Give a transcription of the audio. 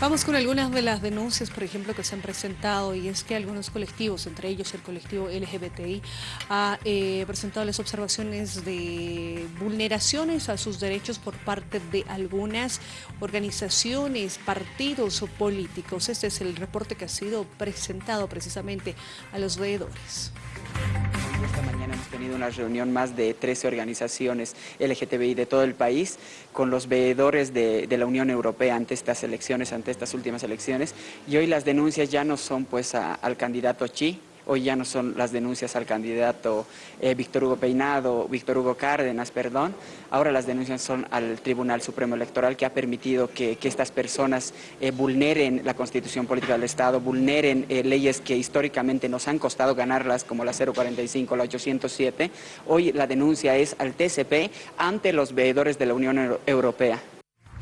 Vamos con algunas de las denuncias, por ejemplo, que se han presentado y es que algunos colectivos, entre ellos el colectivo LGBTI, ha eh, presentado las observaciones de vulneraciones a sus derechos por parte de algunas organizaciones, partidos o políticos. Este es el reporte que ha sido presentado precisamente a los veedores. Tenido una reunión más de 13 organizaciones LGTBI de todo el país con los veedores de, la Unión Europea ante estas elecciones, ante estas últimas elecciones. Y hoy las denuncias ya no son pues al candidato Chi, Hoy ya no son las denuncias al candidato eh, Víctor Hugo Peinado, Víctor Hugo Cárdenas, perdón. Ahora las denuncias son al Tribunal Supremo Electoral que ha permitido que, estas personas eh, vulneren la Constitución Política del Estado, vulneren eh, leyes que históricamente nos han costado ganarlas, como la 045, la 807. Hoy la denuncia es al TCP ante los veedores de la Unión Europea.